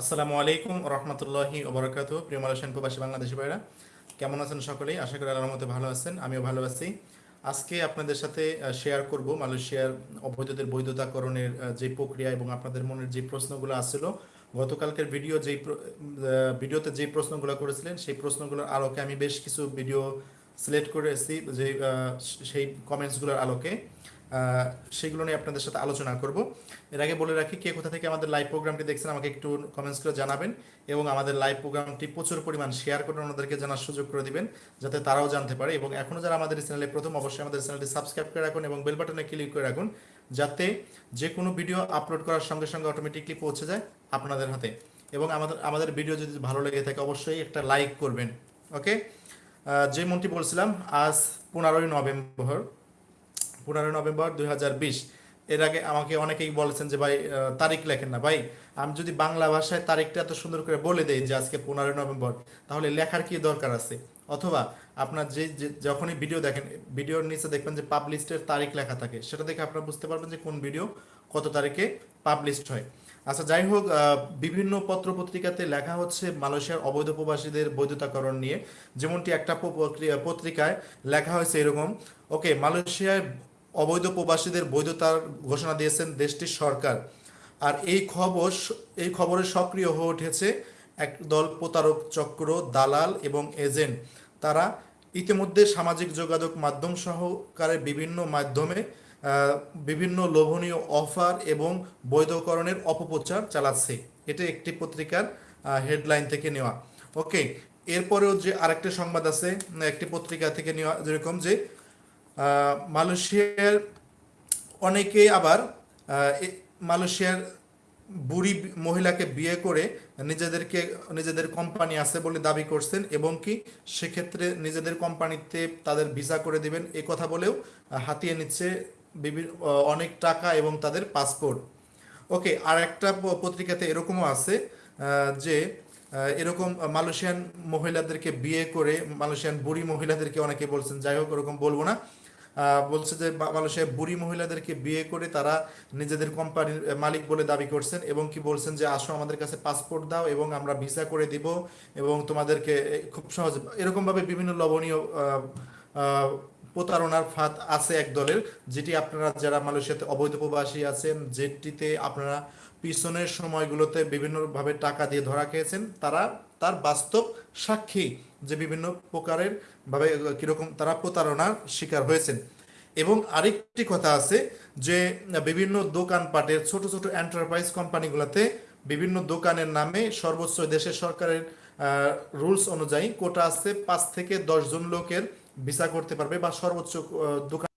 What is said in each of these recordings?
আসসালামু আলাইকুম রহমতুল্লাহি ওবরাকাত প্রিয় মালয়েশিয়ান প্রবাসী বাংলাদেশি ভাইরা কেমন আছেন সকলেই? আশা করি আল্লাহর মতে ভালো আছেন, আমিও ভালো আছি। আজকে আপনাদের সাথে শেয়ার করব মালয়েশিয়ার অবৈধদের বৈধতাকরণের যে প্রক্রিয়া এবং আপনাদের মনের যে প্রশ্নগুলো আসছিল। গতকালকের ভিডিও যেই ভিডিওতে যে প্রশ্নগুলো করেছিলেন, সেই প্রশ্নগুলোর আলোকে আমি বেশ কিছু ভিডিও সিলেক্ট করেছি, যে সেই কমেন্টসগুলোর আলোকে। সেগুলো নিয়ে আপনাদের সাথে আলোচনা করব। এর আগে বলে রাখি কে কোথা থেকে আমাদের লাইভ প্রোগ্রামটি দেখছেন আমাকে একটু কমেন্টস করে জানাবেন এবং আমাদের লাইভ প্রোগ্রামটি প্রচুর পরিমাণ শেয়ার করে ওনাদেরকে জানার সুযোগ করে দিবেন যাতে তারাও জানতে পারে এবং এখনও যারা আমাদের চ্যানেলে প্রথম অবশ্যই আমাদের চ্যানেলটি সাবস্ক্রাইব করে রাখুন এবং বেল বাটনে ক্লিক করে রাখুন যাতে যে কোনো ভিডিও আপলোড করার সঙ্গে সঙ্গে অটোমেটিকলি পৌঁছে যায় আপনাদের হাতে। এবং আমাদের আমাদের ভিডিও যদি ভালো লেগে থাকে অবশ্যই একটা লাইক করবেন ওকে যে মনটি বলছিলাম, আজ পনেরোই নভেম্বর পনেরোই নভেম্বর দুই হাজার বিশ। এর আগে আমাকে অনেকেই বলেছেন যে, ভাই তারিখ লেখেন না। ভাই, আমি যদি বাংলা ভাষায় তারিখটা এত সুন্দর করে বলে দেই যে, আজকে পনেরোই নভেম্বর, তাহলে লেখার কি দরকার আছে? অথবা আপনার যে যখনই ভিডিও দেখেন, ভিডিওর নিচে দেখবেন যে পাবলিশের তারিখ লেখা থাকে, সেটা দেখে আপনারা বুঝতে পারবেন যে, কোন ভিডিও কত তারিখে পাবলিশড হয়। আচ্ছা যাই হোক বিভিন্ন পত্র পত্রিকাতে লেখা হচ্ছে মালয়েশিয়ার অবৈধ প্রবাসীদের বৈধতাকরণ নিয়ে। যেমনটি একটা পত্রিকায় লেখা হয়েছে এরকম, ওকে, মালয়েশিয়ায় অবৈধ প্রবাসীদের বৈধতার ঘোষণা দিয়েছেন দেশটির সরকার। আর এই খবর এই খবরে সক্রিয় হয়ে উঠেছে একদল প্রতারক চক্র, দালাল এবং এজেন্ট। তারা ইতিমধ্যে সামাজিক যোগাযোগ মাধ্যম সহকারে বিভিন্ন মাধ্যমে বিভিন্ন লোভনীয় অফার এবং বৈধকরণের অপপ্রচার চালাচ্ছে। এটা একটি পত্রিকার হেডলাইন থেকে নেওয়া। ওকে, এরপরেও যে আরেকটা সংবাদ আছে, একটি পত্রিকা থেকে নেওয়া যেরকম যে মালয়েশিয়ার অনেকে আবার মালয়েশিয়ার বুড়ি মহিলাকে বিয়ে করে নিজেদেরকে, নিজেদের কোম্পানি আছে বলে দাবি করছেন এবং কি সেক্ষেত্রে নিজেদের কোম্পানিতে তাদের ভিসা করে দিবেন। এ কথা বলেও হাতিয়ে নিচ্ছে বিভিন্ন অনেক টাকা এবং তাদের পাসপোর্ট। ওকে, আর একটা পত্রিকাতে এরকমও আছে যে এরকম মালয়েশিয়ান মহিলাদেরকে বিয়ে করে, মালয়েশিয়ান বুড়ি মহিলাদেরকে অনেকে বলছেন, যাই হোক, ওরকম বলব না। বলছে যে মালয়েশিয়ার বুড়ি মহিলাদেরকে বিয়ে করে তারা নিজেদের কোম্পানির মালিক বলে দাবি করছেন এবং কি বলছেন যে, আসো আমাদের কাছে পাসপোর্ট দাও এবং আমরা ভিসা করে দিব এবং তোমাদেরকে খুব সহজ এরকমভাবে বিভিন্ন লবণীয় প্রতারণার ফাঁদ আছে এক দলের, যেটি আপনারা যারা মালয়েশিয়াতে অবৈধ প্রবাসী আছেন, যেটিতে আপনারা পিছনের সময়গুলোতে বিভিন্নভাবে টাকা দিয়ে ধরা খেয়েছেন, তারা তার বাস্তব সাক্ষী। যে বিভিন্ন প্রকারের ভাবে কীরকম তারা প্রতারণার শিকার হয়েছেন। এবং আরেকটি কথা আছে যে, বিভিন্ন দোকানপাটের ছোট ছোট এন্টারপ্রাইজ কোম্পানিগুলোতে বিভিন্ন দোকানের নামে সর্বোচ্চ দেশের সরকারের রুলস অনুযায়ী কোটা আছে পাঁচ থেকে দশ জন লোকের ভিসা করতে পারবে বা সর্বোচ্চ দোকান।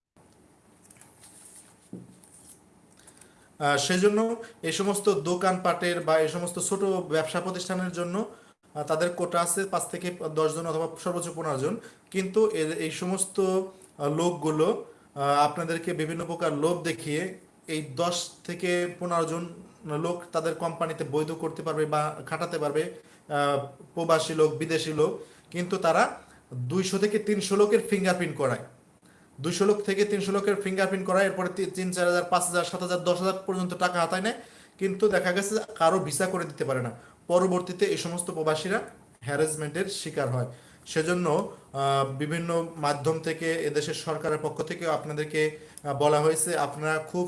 সেজন্য এই সমস্ত দোকানপাটের বা এই সমস্ত ছোট ব্যবসা প্রতিষ্ঠানের জন্য তাদের কোটা আছে পাঁচ থেকে দশ জন অথবা সর্বোচ্চ পনেরো জন। কিন্তু এই সমস্ত লোকগুলো আপনাদেরকে বিভিন্ন প্রকার লোভ দেখিয়ে এই দশ থেকে পনেরো জন লোক তাদের কোম্পানিতে বৈধ করতে পারবে বা খাটাতে পারবে প্রবাসী লোক, বিদেশি লোক। কিন্তু তারা দুইশো থেকে তিনশো লোকের ফিঙ্গারপ্রিন্ট করায়। দুশো লোক থেকে তিনশো লোকের ফিঙ্গারপ্রিন্ট করায়, এরপরে তিন, চার হাজার, পাঁচ হাজার, সাত হাজার, দশ হাজার পর্যন্ত টাকা হাতায় নেয়। কিন্তু দেখা গেছে কারও ভিসা করে দিতে পারে না। পরবর্তীতে এই সমস্ত প্রবাসীরা হ্যারাসমেন্টের শিকার হয়। সেজন্য বিভিন্ন মাধ্যম থেকে এদেশের সরকারের পক্ষ থেকে আপনাদেরকে বলা হয়েছে আপনারা খুব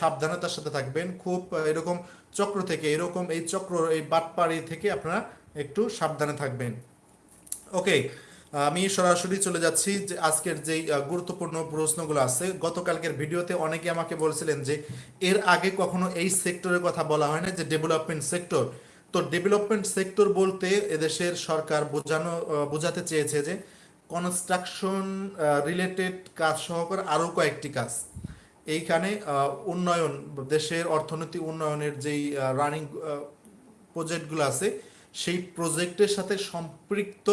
সাবধানতার সাথে থাকবেন। খুব এরকম চক্র থেকে এরকম এই চক্র এই বাটপাড়ি থেকে আপনারা একটু সাবধানে থাকবেন। ওকে আমি সরাসরি চলে যাচ্ছি যে আজকের আহ, গুরুত্বপূর্ণ প্রশ্নগুলো আছে। গতকালকের ভিডিওতে অনেকে আমাকে বলছিলেন যে এর আগে কখনো এই সেক্টরের কথা বলা হয় না যে ডেভেলপমেন্ট সেক্টর তো ডেভেলপমেন্ট সেক্টর বলতে এদেশের সরকার বোঝানো বোঝাতে চেয়েছে যে কনস্ট্রাকশন রিলেটেড কাজ সহকারে আরও কয়েকটি কাজ। এইখানে উন্নয়ন, দেশের অর্থনীতি উন্নয়নের যেই রানিং প্রজেক্টগুলো আছে, সেই প্রজেক্টের সাথে সম্পৃক্ত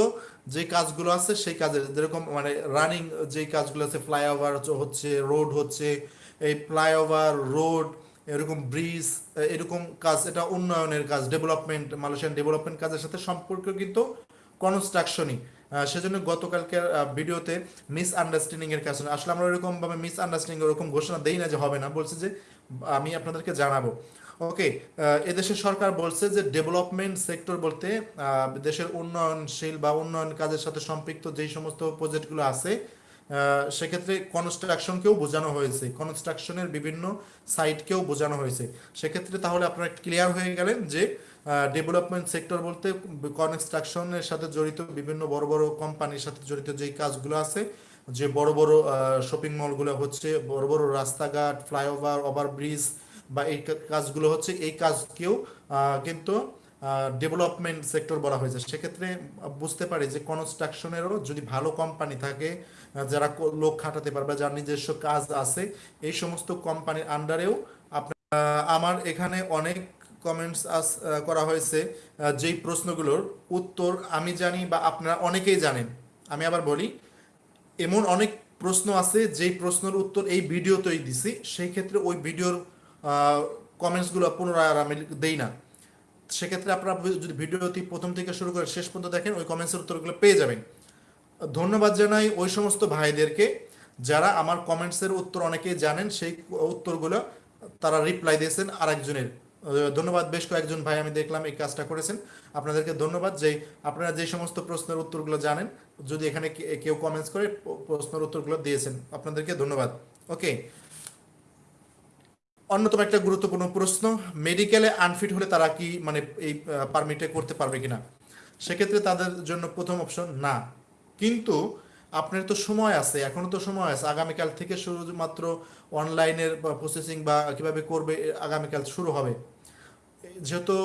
যে কাজগুলো আছে, সেই কাজের যেরকম মানে রানিং যে কাজগুলো আছে ফ্লাইওভার হচ্ছে রোড হচ্ছে, এই ফ্লাইওভার রোড এরকম ব্রিজ এরকম কাজ, এটা উন্নয়নের কাজ ডেভেলপমেন্ট মালয়েশিয়ান ডেভেলপমেন্ট কাজের সাথে সম্পর্ক কিন্তু কনস্ট্রাকশনই সেজন্য গতকালকের ভিডিওতে মিস আন্ডারস্ট্যান্ডিং এর কাজ আসলে আমরা ওরকম ভাবে মিস আন্ডারস্ট্যান্ডিং ওরকম ঘোষণা দেই না যে হবে না, বলছে যে আমি আপনাদেরকে জানাব। ওকে এদেশের সরকার বলছে যে ডেভেলপমেন্ট সেক্টর বলতে দেশের উন্নয়নশীল বা উন্নয়ন কাজের সাথে সম্পৃক্ত যেই সমস্ত প্রজেক্টগুলো আছে সেক্ষেত্রে কনস্ট্রাকশনকেও বোঝানো হয়েছে। কনস্ট্রাকশনের বিভিন্ন সাইটকেও বোঝানো হয়েছে। সেক্ষেত্রে তাহলে আপনারা ক্লিয়ার হয়ে গেলেন যে ডেভেলপমেন্ট সেক্টর বলতে কনস্ট্রাকশনের সাথে জড়িত বিভিন্ন বড় বড় কোম্পানির সাথে জড়িত যেই কাজগুলো আছে, যে বড় বড় শপিং মলগুলো হচ্ছে, বড় বড় রাস্তাঘাট ফ্লাইওভার ওভারব্রিজ বা এই কাজগুলো হচ্ছে, এই কাজকেও কিন্তু ডেভেলপমেন্ট সেক্টর বলা হয়েছে। সেক্ষেত্রে বুঝতে পারি যে কনস্ট্রাকশনেরও যদি ভালো কোম্পানি থাকে যারা লোক খাটাতে পারবে যার নিজস্ব কাজ আছে, এই সমস্ত কোম্পানির আন্ডারেও আমার এখানে অনেক কমেন্টস আস করা হয়েছে যেই প্রশ্নগুলোর উত্তর আমি জানি বা আপনারা অনেকেই জানেন। আমি আবার বলি, এমন অনেক প্রশ্ন আছে যেই প্রশ্নের উত্তর এই ভিডিওতেই দিছি, সেই ক্ষেত্রে ওই ভিডিওর কমেন্টসগুলো পুনরায় আর আমি দেই না। সেক্ষেত্রে আপনারা যদি ভিডিওটি প্রথম থেকে শুরু করে শেষ পর্যন্ত দেখেন, ওই কমেন্টসের উত্তরগুলো পেয়ে যাবেন। ধন্যবাদ জানাই ওই সমস্ত ভাইদেরকে যারা আমার কমেন্টসের উত্তর অনেকেই জানেন, সেই উত্তরগুলো তারা রিপ্লাই দিয়েছেন আরেকজনের। ধন্যবাদ, বেশ কয়েকজন ভাই আমি দেখলাম এই কাজটা করেছেন। আপনাদেরকে ধন্যবাদ যে আপনারা যে সমস্ত প্রশ্নের উত্তরগুলো জানেন, যদি এখানে কেউ কমেন্টস করে প্রশ্নের উত্তরগুলো দিয়েছেন, আপনাদেরকে ধন্যবাদ। ওকে অন্যতম একটা গুরুত্বপূর্ণ প্রশ্ন, মেডিকেলে আনফিট হলে তারা কি মানে এই পারমিটে করতে পারবে কিনা? সেক্ষেত্রে তাদের জন্য প্রথম অপশন না। কিন্তু আপনার তো সময় আছে, এখনও তো সময় আছে। আগামীকাল থেকে শুধুমাত্র অনলাইনের প্রসেসিং বা কীভাবে করবে আগামীকাল শুরু হবে। যেহেতু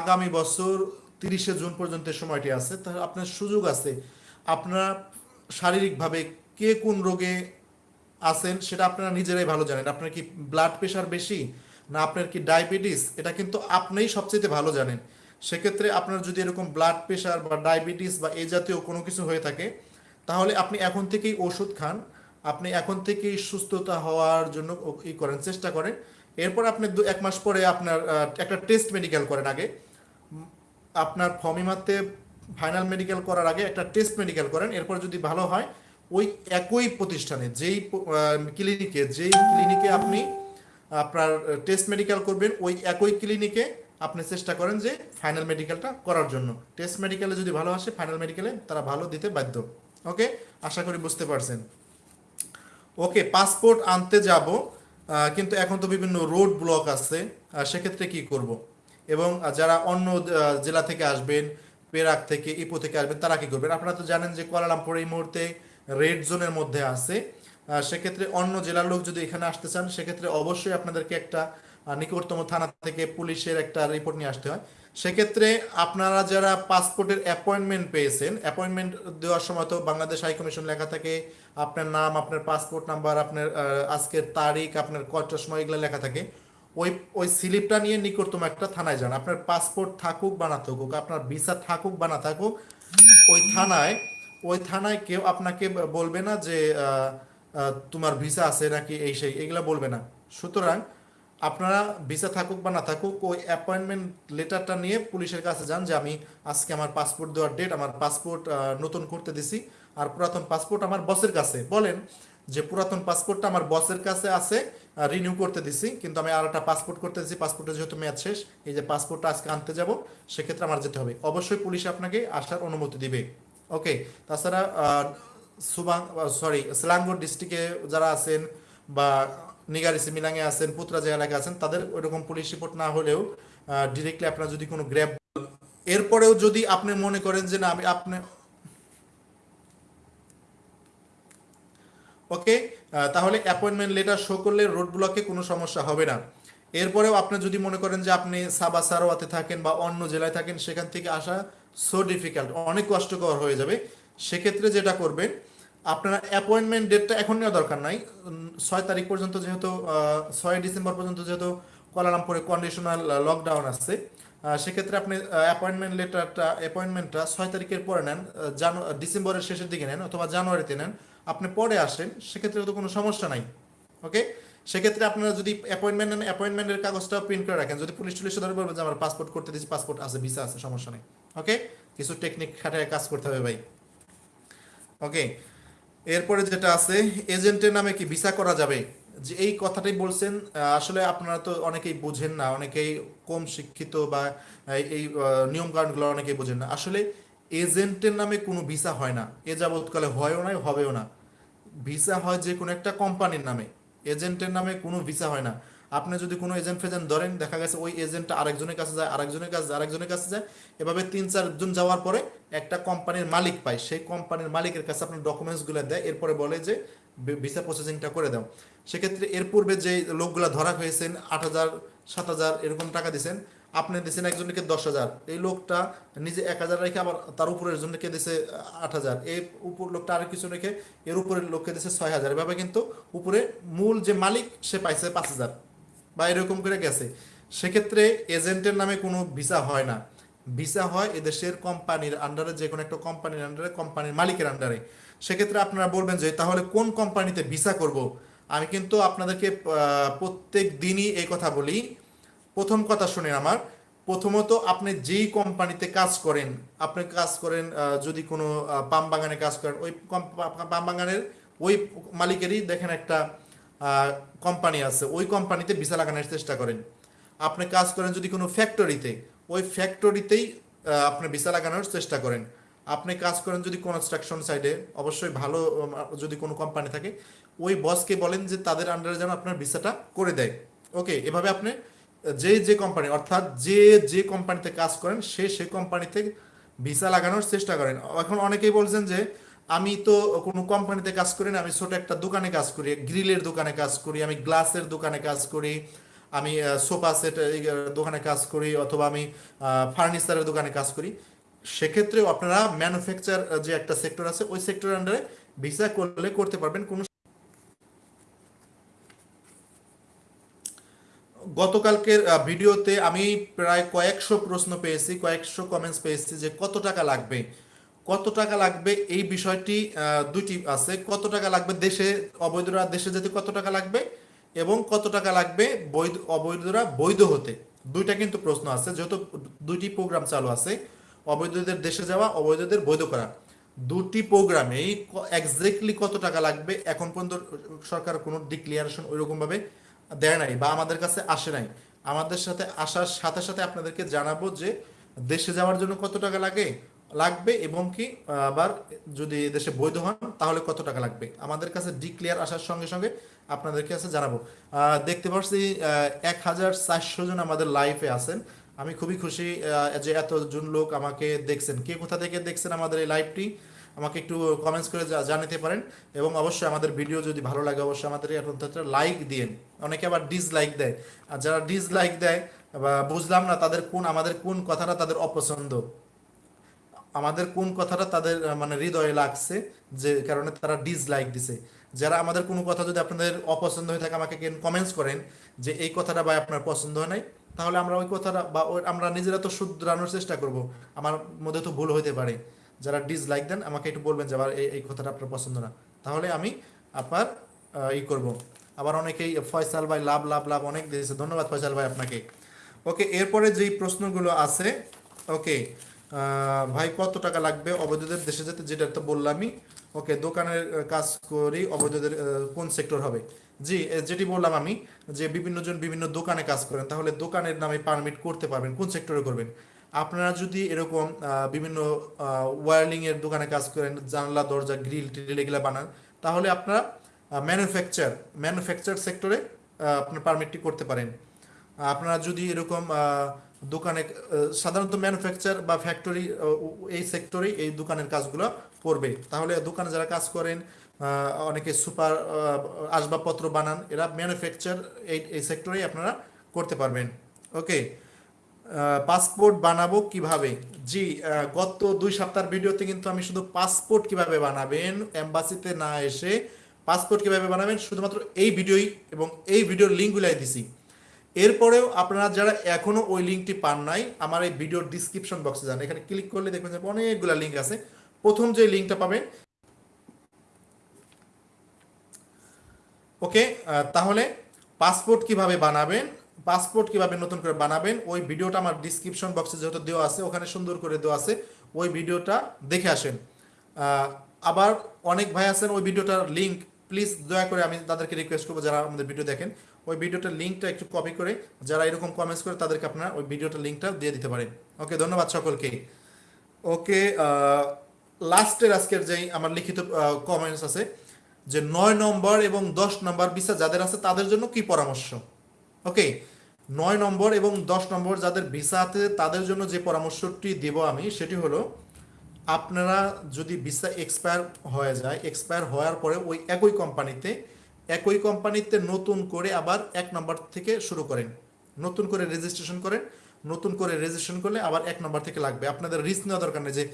আগামী বছর তিরিশে জুন পর্যন্ত সময়টি আছে তাহলে আপনার সুযোগ আছে। আপনারা শারীরিকভাবে কে কোন রোগে আছেন, সেটা আপনারা নিজেরাই ভালো জানেন। আপনার কি ব্লাড প্রেশার বেশি, না আপনার কি ডায়াবেটিস এটা কিন্তু আপনিই সবচেয়ে ভালো জানেন। সেক্ষেত্রে আপনার যদি এরকম ব্লাড প্রেশার বা ডায়াবেটিস বা এই জাতীয় কোনো কিছু হয়ে থাকে, তাহলে আপনি এখন থেকেই ওষুধ খান। আপনি এখন থেকেই সুস্থতা হওয়ার জন্য ই করেন, চেষ্টা করেন। এরপর আপনি দু, এক মাস পরে আপনার একটা টেস্ট মেডিকেল করেন আগে। আপনার ফমিমাতে ফাইনাল মেডিকেল করার আগে একটা টেস্ট মেডিকেল করেন। এরপর যদি ভালো হয় ওই একই প্রতিষ্ঠানে, যেই ক্লিনিকে যেই ক্লিনিকে আপনি আপনার টেস্ট মেডিকেল করবেন, ওই একই ক্লিনিকে আপনি চেষ্টা করেন যে ফাইনাল মেডিকেলটা করার জন্য। টেস্ট মেডিকেলে যদি ভালো আসে ফাইনাল মেডিকেলে তারা ভালো দিতে বাধ্য। ওকে আশা করি বুঝতে পারছেন। ওকে পাসপোর্ট আনতে যাব কিন্তু এখন তো বিভিন্ন রোড ব্লক আছে সেক্ষেত্রে কি করব? এবং যারা অন্য জেলা থেকে আসবেন পেরাক থেকে ইপো থেকে আসবেন, তারা কি করবেন? আপনারা তো জানেন যে কুয়ালালামপুর এই মুহূর্তে রেড জোনের মধ্যে আছে। সেক্ষেত্রে অন্য জেলার লোক যদি এখানে আসতে চান, সেক্ষেত্রে অবশ্যই আপনাদেরকে একটা নিকটতম থানা থেকে পুলিশের একটা রিপোর্ট নিয়ে আসতে হয়। সেক্ষেত্রে আপনারা যারা পাসপোর্টের অ্যাপয়েন্টমেন্ট পেয়েছেন অ্যাপয়েন্টমেন্ট দেওয়ার সময় তো বাংলাদেশ হাই কমিশন লেখা থাকে, আপনার নাম, আপনার পাসপোর্ট নাম্বার আপনার আজকের তারিখ, আপনার কয়টার সময় এগুলো লেখা থাকে। ওই ওই স্লিপটা নিয়ে নিকটতম একটা থানায় যান। আপনার পাসপোর্ট থাকুক বা না থাকুক, আপনার ভিসা থাকুক বা না থাকুক, ওই থানায় ওই থানায় কেউ আপনাকে বলবে না যে তোমার ভিসা আছে নাকি এই সেই, এগুলা বলবে না। সুতরাং আপনারা ভিসা থাকুক বা না থাকুক, ওই অ্যাপয়েন্টমেন্ট লেটারটা নিয়ে পুলিশের কাছে যান যে, আমি আজকে আমার পাসপোর্ট দেওয়ার ডেট আমার পাসপোর্ট নতুন করতে দিছি। আর পুরাতন পাসপোর্ট আমার বসের কাছে। বলেন যে, পুরাতন পাসপোর্টটা আমার বসের কাছে আছে রিনিউ করতে দিছি। কিন্তু আমি আর একটা পাসপোর্ট করতে দিছি পাসপোর্টের যেহেতু মেয়াদ শেষ, এই যে পাসপোর্টটা আজকে আনতে যাব, সেক্ষেত্রে আমার যেতে হবে। অবশ্যই পুলিশ আপনাকে আসার অনুমতি দিবে। ওকে তাছাড়া সুবাং সরি সিলাঙ্গর ডিস্ট্রিক্টে যারা আছেন বা নিগারিসি মিলাঙ্গে আছেন, পুত্রাজা এলাকায় আছেন, তাদের ওইরকম পুলিশ রিপোর্ট না হলেও ডিরেক্টলি আপনার যদি কোনো গ্র্যাব এরপরেও যদি আপনি মনে করেন যে না, আমি আপনি ওকে তাহলে অ্যাপয়েন্টমেন্ট লেটার শো করলে রোড ব্লকে কোনো সমস্যা হবে না। এরপরেও আপনি যদি মনে করেন যে আপনি সাবা সারোয়াতে থাকেন বা অন্য জেলায় থাকেন, সেখান থেকে আসা সো ডিফিকাল্ট অনেক কষ্টকর হয়ে যাবে। সেক্ষেত্রে যেটা করবেন, আপনারা অ্যাপয়েন্টমেন্ট ডেটটা এখন নেওয়া দরকার নাই। ছয় তারিখ পর্যন্ত যেহেতু ছয় ডিসেম্বর পর্যন্ত যেহেতু কুয়ালালামপুরে কন্ডিশনাল লকডাউন আছে সেক্ষেত্রে আপনি অ্যাপয়েন্টমেন্ট লেটারটা অ্যাপয়েন্টমেন্টটা ছয় তারিখের পরে নেন জানু ডিসেম্বরের শেষের দিকে নেন অথবা জানুয়ারিতে নেন। আপনি পরে আসেন, সেক্ষেত্রে তো কোনো সমস্যা নাই ওকে সেক্ষেত্রে আপনারা যদি অ্যাপয়েন্টমেন্ট নেন অ্যাপয়েন্টমেন্টের কাগজটা প্রিন্ট করে রাখেন। যদি পুলিশ টুলিশ ধরে বলবেন যে, আমার পাসপোর্ট করতে দিচ্ছি পাসপোর্ট আছে ভিসা আছে, সমস্যা নেই। ওকে কিছু টেকনিক খাটায় কাজ করতে হবে ভাই। ওকে এরপরে যেটা আছে এজেন্টের নামে কি ভিসা করা যাবে? যে এই কথাটাই বলছেন আসলে আপনারা তো অনেকেই বোঝেন না অনেকেই কম শিক্ষিত বা এই এই, আহ, নিয়ম কানুনগুলো অনেকেই বোঝেন না। আসলে এজেন্টের নামে কোনো ভিসা হয় না। এ যাবৎকালে হয়ও না হবেও না। ভিসা হয় যে কোনো একটা কোম্পানির নামে। এজেন্টের নামে কোনো ভিসা হয় না। আপনি যদি কোনো এজেন্ট ফেজেন্ট ধরেন দেখা গেছে ওই এজেন্টটা আরেকজনের কাছে যায় আরেকজনের কাছে যায়, আরেকজনের কাছে যায় এভাবে তিন চারজন যাওয়ার পরে একটা কোম্পানির মালিক পায়। সেই কোম্পানির মালিকের কাছে আপনার ডকুমেন্টসগুলো দেয় এরপরে বলে যে ভিসা প্রসেসিংটা করে দাও। সেক্ষেত্রে এর পূর্বে যে লোকগুলো ধরা হয়েছেন আট হাজার সাত হাজার এরকম টাকা দিয়েছেন আপনি দিয়েছেন একজনকে দশ হাজার। এই লোকটা নিজে এক হাজার রেখে আবার তার উপরের জনকে দিয়েছে আট হাজার। এই উপর লোকটা আরেক কিছু রেখে এর উপরের লোককে দিয়েছে ছয় হাজার। এভাবে কিন্তু উপরে মূল যে মালিক সে পাইছে পাঁচ হাজার। বা এরকম করে গেছে। সেক্ষেত্রে এজেন্টের নামে কোনো ভিসা হয় না। ভিসা হয় এদেশের কোম্পানির আন্ডারে যে কোনো একটা কোম্পানির আন্ডারে কোম্পানির মালিকের আন্ডারে সেক্ষেত্রে আপনারা বলবেন যে, তাহলে কোন কোম্পানিতে ভিসা করব? আমি কিন্তু আপনাদেরকে প্রত্যেক দিনই এই কথা বলি। প্রথম কথা শুনেন আমার। প্রথমত আপনি যেই কোম্পানিতে কাজ করেন, আপনি কাজ করেন যদি কোনো পাম বাগানে কাজ করেন, ওই পাম বাগানের ওই মালিকেরই দেখেন একটা কোম্পানি আছে, ওই কোম্পানিতে ভিসা লাগানোর চেষ্টা করেন। আপনি কাজ করেন যদি কোনো ফ্যাক্টরিতে ওই ফ্যাক্টরিতেই আপনি ভিসা লাগানোর চেষ্টা করেন। আপনি কাজ করেন যদি কনস্ট্রাকশন সাইডে অবশ্যই ভালো যদি কোনো কোম্পানি থাকে, ওই বসকে বলেন যে তাদের আন্ডারে যেন আপনার ভিসাটা করে দেয়। ওকে এভাবে আপনি যে যে কোম্পানি অর্থাৎ যে যে কোম্পানিতে কাজ করেন, সে সেই কোম্পানিতে ভিসা লাগানোর চেষ্টা করেন। এখন অনেকেই বলছেন যে আমি তো কোনো কোম্পানিতে কাজ করি না, আমি ছোট একটা দোকানে কাজ করি, গ্রিলের দোকানে কাজ করি, আমি গ্লাসের দোকানে কাজ করি, আমি সোফা সেট দোকানে কাজ করি, অথবা আমি ফার্নিচারের দোকানে কাজ করি। সেক্ষেত্রেও আপনারা ম্যানুফ্যাকচার যে একটা সেক্টর আছে, ওই সেক্টরের আন্ডারে ভিসা করলে করতে পারবেন। কোনো গতকালকের ভিডিওতে আমি প্রায় কয়েকশো প্রশ্ন পেয়েছি, কয়েকশো কমেন্টস পেয়েছি যে কত টাকা লাগবে। কত টাকা লাগবে এই বিষয়টি দুটি আছে। কত টাকা লাগবে দেশে, অবৈধরা দেশে যেতে কত টাকা লাগবে এবং কত টাকা লাগবে বৈধ, অবৈধরা বৈধ হতে? দুইটা কিন্তু প্রশ্ন আছে, যেহেতু দুইটি প্রোগ্রাম চালু আছে, অবৈধদের দেশে যাওয়া, অবৈধদের বৈধ করা। দুটি প্রোগ্রামেই এক্স্যাক্টলি কত টাকা লাগবে এখন পর্যন্ত সরকার কোনো ডিক্লিয়ারেশন ওইরকম ভাবে দেয় নাই বা আমাদের কাছে আসে নাই। আমাদের সাথে আসার সাথে সাথে আপনাদেরকে জানাব যে দেশে যাওয়ার জন্য কত টাকা লাগে লাগবে এবং কি, আবার যদি দেশে বৈধ হন, তাহলে কত টাকা লাগবে? আমাদের কাছে ডিক্লিয়ার আসার সঙ্গে সঙ্গে আপনাদের কাছে জানাব। দেখতে পাচ্ছি এক হাজার চারশো জন আমাদের লাইফে আছেন। আমি খুবই খুশি যে এতজন লোক আমাকে দেখছেন। কে কোথা থেকে দেখছেন আমাদের এই লাইভটি আমাকে একটু কমেন্টস করে জানাতে পারেন। এবং অবশ্যই আমাদের ভিডিও যদি ভালো লাগে, অবশ্যই আমাদের লাইক দিয়েন। অনেকে আবার ডিসলাইক দেয়। আর যারা ডিসলাইক দেয়, বা বুঝলাম না তাদের কোন, আমাদের কোন কথাটা তাদের অপছন্দ। আমাদের কোন কথাটা তাদের মানে হৃদয়ে লাগছে, যে কারণে তারা ডিসলাইক দিছে। যারা আমাদের কোনো কথা যদি আপনাদের অপছন্দ হয়ে থাকে, আমাকে কমেন্টস করেন যে এই কথাটা বা আপনার পছন্দ হয় নাই, তাহলে আমরা ওই কথাটা বা আমরা নিজেরা তো শুধরানোর চেষ্টা করব। আমার মধ্যে তো ভুল হতে পারে। যারা ডিসলাইক দেন, আমাকে একটু বলবেন যে আবার এই এই কথাটা আপনার পছন্দ না। তাহলে আমি আপনার ই করব। আবার অনেকেই ফয়সাল ভাই লাভ লাভ লাভ অনেক দিয়েছে। ধন্যবাদ ফয়সাল ভাই আপনাকে। ওকে, এরপরে যেই প্রশ্নগুলো আছে, ওকে ভাই, কত টাকা লাগবে অবৈধদের দেশে যেতে? যেটা তো বললামই। ওকে, দোকানের কাজ করি অবৈধদের কোন সেক্টর হবে? জি যেটি বললাম আমি, যে বিভিন্ন জন বিভিন্ন দোকানে কাজ করেন, তাহলে দোকানের নামে পারমিট করতে পারবেন, কোন সেক্টরে করবেন? আপনারা যদি এরকম বিভিন্ন ওয়ারলিং এর দোকানে কাজ করেন, জানলা, দরজা গ্রিল টিল এগুলা বানান, তাহলে আপনারা ম্যানুফ্যাকচার ম্যানুফ্যাকচার সেক্টরে আপনার পারমিটটি করতে পারেন। আপনারা যদি এরকম দোকানে সাধারণত ম্যানুফ্যাকচার বা ফ্যাক্টরি এই সেক্টরেই এই দোকানের কাজগুলো করবে। তাহলে দোকানে যারা কাজ করেন অনেকে সুপার আসবাবপত্র বানান, এরা ম্যানুফ্যাকচার এই এই সেক্টরেই আপনারা করতে পারবেন। ওকে? পাসপোর্ট বানাবো কীভাবে? জি গত দুই সপ্তাহের ভিডিওতে কিন্তু আমি শুধু পাসপোর্ট কীভাবে বানাবেন এম্বাসিতে না এসে পাসপোর্ট কীভাবে বানাবেন, শুধুমাত্র এই ভিডিওই এবং এই ভিডিওর লিঙ্কগুলাই দিছি। এরপরেও আপনারা যারা এখনও ওই লিঙ্কটি পান নাই, আমার এই ভিডিওর ডিসক্রিপশন বক্সে যান। এখানে ক্লিক করলে দেখবেন যে অনেকগুলো লিঙ্ক আছে। প্রথম যে লিঙ্কটা পাবেন ওকে তাহলে পাসপোর্ট কীভাবে বানাবেন পাসপোর্ট কীভাবে নতুন করে বানাবেন, ওই ভিডিওটা আমার ডিসক্রিপশন বক্সে যেহেতু দেওয়া আছে, ওখানে সুন্দর করে দেওয়া আছে, ওই ভিডিওটা দেখে আসেন। আবার অনেক ভাই আছেন, ওই ভিডিওটার লিঙ্ক প্লিজ দয়া করে আমি তাদেরকে রিকোয়েস্ট করব যারা আমাদের ভিডিও দেখেন। ওই ভিডিওটার লিঙ্কটা একটু কপি করে যারা এরকম কমেন্টস করে তাদেরকে আপনারা ওই ভিডিওটার লিঙ্কটা দিয়ে দিতে পারেন। ওকে ধন্যবাদ সকলকে। ওকে লাস্টের আজকের যেই আমার লিখিত কমেন্টস আছে যে নয় নম্বর এবং দশ নম্বর ভিসা যাদের আছে তাদের জন্য কি পরামর্শ? ওকে নয় নম্বর এবং দশ নম্বর যাদের ভিসা আছে তাদের জন্য যে পরামর্শটি দেব আমি সেটি হলো, আপনারা যদি ভিসা এক্সপায়ার হয়ে যায় এক্সপায়ার হওয়ার পরে ওই একই কোম্পানিতে একই কোম্পানিতে নতুন করে আবার এক নম্বর থেকে শুরু করেন। নতুন করে রেজিস্ট্রেশন করেন, নতুন করে রেজিস্ট্রেশন করলে আবার এক নম্বর থেকে লাগবে। আপনাদের রিস্ক নেওয়া দরকার নেই যে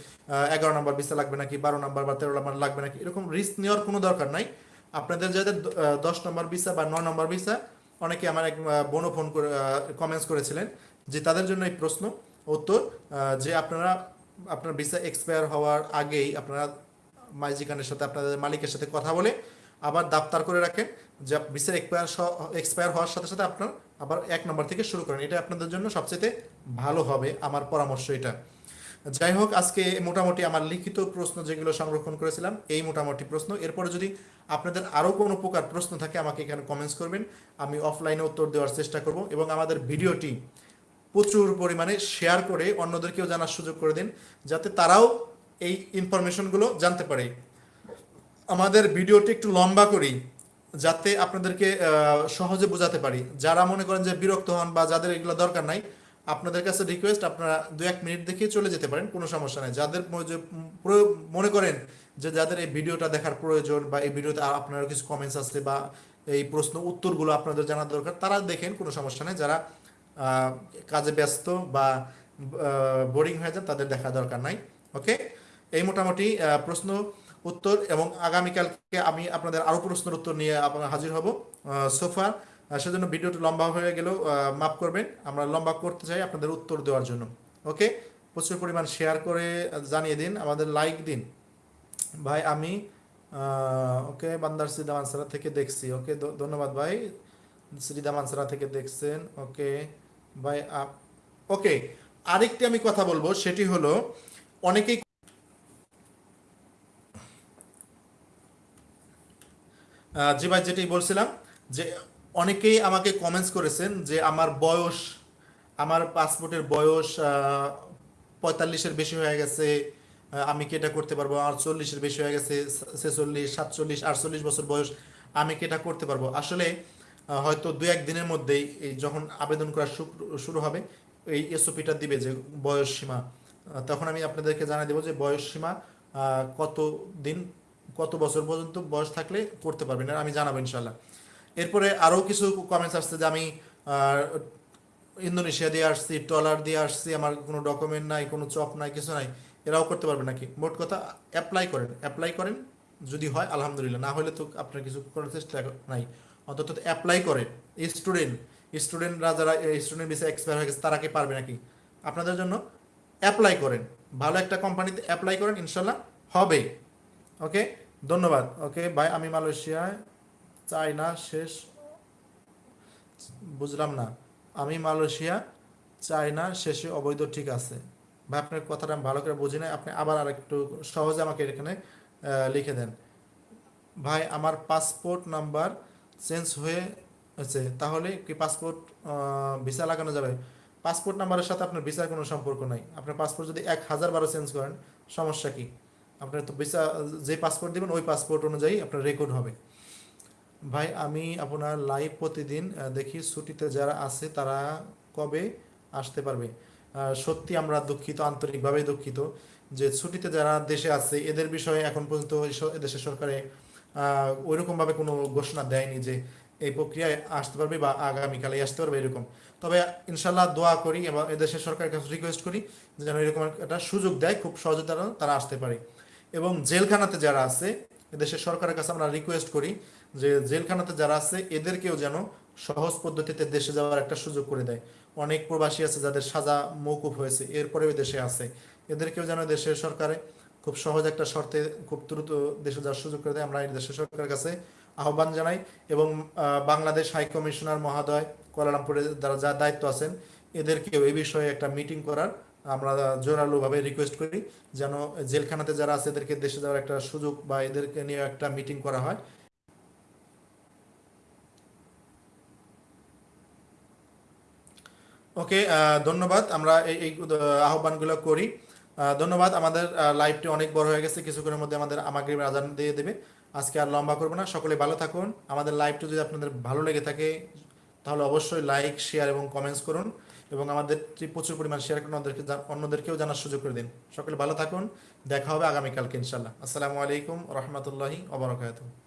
এগারো নম্বর ভিসা লাগবে নাকি, বারো নম্বর বা তেরো নম্বর লাগবে নাকি, এরকম রিস্ক নেওয়ার কোনো দরকার নাই। আপনাদের যাদের দশ নম্বর ভিসা বা নয় নম্বর ভিসা অনেকে আমার এক বোনও ফোন করে কমেন্টস করেছিলেন যে তাদের জন্য এই প্রশ্ন। উত্তর যে আপনারা, আপনার ভিসা এক্সপায়ার হওয়ার আগেই আপনারা মাইজিকানের সাথে, আপনাদের মালিকের সাথে কথা বলে আবার দাপ্তার করে রাখেন, যা ভিসা এক্সপায়ার এক্সপায়ার হওয়ার সাথে সাথে আপনার আবার এক নম্বর থেকে শুরু করেন। এটা আপনাদের জন্য সবচেয়ে ভালো হবে আমার পরামর্শ এটা। যাই হোক, আজকে মোটামুটি আমার লিখিত প্রশ্ন যেগুলো সংরক্ষণ করেছিলাম, এই মোটামুটি প্রশ্ন। এরপরে যদি আপনাদের আরও কোনো প্রকার প্রশ্ন থাকে, আমাকে এখানে কমেন্টস করবেন। আমি অফলাইনে উত্তর দেওয়ার চেষ্টা করব এবং আমাদের ভিডিওটি প্রচুর পরিমাণে শেয়ার করে অন্যদেরকেও জানার সুযোগ করে দিন, যাতে তারাও এই ইনফরমেশনগুলো জানতে পারে। আমাদের ভিডিওটি একটু লম্বা করি, যাতে আপনাদেরকে সহজে বোঝাতে পারি। যারা মনে করেন যে বিরক্ত হন বা যাদের এগুলো দরকার নাই, আপনাদের কাছে রিকোয়েস্ট আপনারা দু এক মিনিট দেখে চলে যেতে পারেন, কোনো সমস্যা নেই। যাদের মনে করেন যে যাদের এই ভিডিওটা দেখার প্রয়োজন বা এই ভিডিওতে আপনার কিছু কমেন্টস আসছে বা এই প্রশ্ন, উত্তরগুলো আপনাদের জানার দরকার, তারা দেখেন, কোনো সমস্যা নেই। যারা কাজে ব্যস্ত বা বোরিং হয়ে যান, তাদের দেখা দরকার নাই। ওকে এই মোটামুটি প্রশ্ন উত্তর এবং আগামীকালকে আমি আপনাদের আরও প্রশ্নের উত্তর নিয়ে আপনার হাজির হব সোফা সেজন্য ভিডিওটি লম্বা হয়ে আহ, মাফ করবেন আমরা লম্বা করতে চাই আপনাদের উত্তর দেওয়ার জন্য ওকে প্রচুর পরিমাণ শেয়ার করে জানিয়ে দিন আমাদের লাইক দিন। ভাই আমি ওকে বান্দার শ্রীদা মানসারা থেকে দেখছি ওকে ধন্যবাদ ভাই শ্রীদা মানসারা থেকে দেখছেন ওকে ভাই ওকে আরেকটি আমি কথা বলব সেটি হলো অনেকেই জি ভাই যেটি বলছিলাম যে অনেকেই আমাকে কমেন্টস করেছেন যে আমার বয়স, আমার পাসপোর্টের বয়স পঁয়তাল্লিশের বেশি হয়ে গেছে আমি কি এটা করতে পারব? আমার চল্লিশের বেশি হয়ে গেছে, ছেচল্লিশ, সাতচল্লিশ, আটচল্লিশ বছর বয়স, আমি কি এটা করতে পারব? আসলে হয়তো দু এক দিনের মধ্যেই এই যখন আবেদন করা শুরু- হবে, এই এসওপিটা দিবে যে বয়স সীমা। তখন আমি আপনাদেরকে জানিয়ে দেবো যে বয়স সীমা কত দিন কত বছর পর্যন্ত বয়স থাকলে করতে পারবেন আমি জানাব ইনশাল্লাহ এরপরে আরও কিছু কমেন্টস আসছে যে আমি ইন্দোনেশিয়া দিয়ে আসছি ট্রলার দিয়ে আসছি, আমার কোনো ডকুমেন্ট নাই, কোনো চপ নাই, কিছু নাই, এরাও করতে পারবে নাকি? মোট কথা অ্যাপ্লাই করেন অ্যাপ্লাই করেন, যদি হয়, আলহামদুলিল্লাহ। না হলে তো আপনার কিছু করার চেষ্টা নাই। অন্তত অ্যাপ্লাই করেন। স্টুডেন্ট স্টুডেন্টরা যারা স্টুডেন্ট ভিসা এক্সপায়ার হয়ে গেছে, তারা কি পারবে নাকি? আপনাদের জন্য অ্যাপ্লাই করেন। ভালো একটা কোম্পানিতে অ্যাপ্লাই করেন ইনশাল্লাহ হবে। ওকে ধন্যবাদ। ওকে ভাই আমি মালয়েশিয়ায়। চাই না শেষ। বুঝলাম না। আমি মালয়েশিয়া চাই না শেষে অবৈধ, ঠিক আছে। ভাই, আপনার কথাটা আমি ভালো করে বুঝি না আপনি আবার আর একটু সহজে আমাকে এখানে লিখে দেন। ভাই, আমার পাসপোর্ট নাম্বার চেঞ্জ হয়ে হয়েছে তাহলে কি পাসপোর্ট ভিসা লাগানো যাবে? পাসপোর্ট নাম্বারের সাথে আপনার ভিসার কোনো সম্পর্ক নাই। আপনার পাসপোর্ট যদি এক হাজার বারো চেঞ্জ করেন, সমস্যা কি? আপনার তো ভিসা যে পাসপোর্ট দিবেন, ওই পাসপোর্ট অনুযায়ী আপনার রেকর্ড হবে। ভাই, আমি আপনার লাইভ প্রতিদিন দেখি ছুটিতে যারা আছে, তারা কবে আসতে পারবে? সত্যি আমরা দুঃখিত, আন্তরিকভাবে দুঃখিত যে ছুটিতে যারা দেশে আছে, এদের বিষয়ে এখন পর্যন্ত দেশের সরকারে ওইরকমভাবে কোনো ঘোষণা দেয়নি যে এই প্রক্রিয়ায় আসতে পারবে বা আগামীকালে আসতে পারবে এরকম। তবে ইনশাল্লাহ দোয়া করি এবং এদেশের সরকারের কাছে রিকোয়েস্ট করি যেন এরকম একটা সুযোগ দেয়, খুব সহজে তারা তারা আসতে পারে। এবং জেলখানাতে যারা আছে, এদেশের সরকারের কাছে আমরা রিকোয়েস্ট করি যে জেলখানাতে যারা আছে, এদেরকেও যেন সহজ পদ্ধতিতে দেশে যাওয়ার একটা সুযোগ করে দেয়। অনেক প্রবাসী আছে যাদের সাজা মৌকুফ হয়েছে, এরপরেও দেশে আছে। এদেরকেও যেন দেশের সরকারে খুব সহজ একটা শর্তে খুব দ্রুত দেশে যাওয়ার সুযোগ করে দেয়। আমরা দেশের সরকারের কাছে আহ্বান জানাই এবং বাংলাদেশ হাই কমিশনার মহোদয়, কুয়ালালামপুরে যারা যা দায়িত্ব আছেন, এদেরকেও এই বিষয়ে একটা মিটিং করার আমরা জোরালোভাবে রিকোয়েস্ট করি যেন জেলখানাতে যারা আছে এদেরকে দেশে যাওয়ার একটা সুযোগ বা এদেরকে নিয়ে একটা মিটিং করা হয়। ওকে ধন্যবাদ। আমরা এই এই আহ্বানগুলো করি। ধন্যবাদ। আমাদের লাইভটি অনেক বড় হয়ে গেছে। কিছুক্ষণের মধ্যে আমাদের আমাকে আজান দিয়ে দেবে। আজকে আর লম্বা করব না। সকলে ভালো থাকুন। আমাদের লাইভটি যদি আপনাদের ভালো লেগে থাকে, তাহলে অবশ্যই লাইক শেয়ার এবং কমেন্টস করুন। এবং আমাদেরটি প্রচুর পরিমাণ শেয়ার করুন অন্যদেরকে অন্যদেরকেও জানার সুযোগ করে দিন। সকলে ভালো থাকুন, দেখা হবে আগামীকালকে ইনশাল্লাহ আসসালামু আলাইকুম রহমতুল্লাহি ওবরাকাতুহ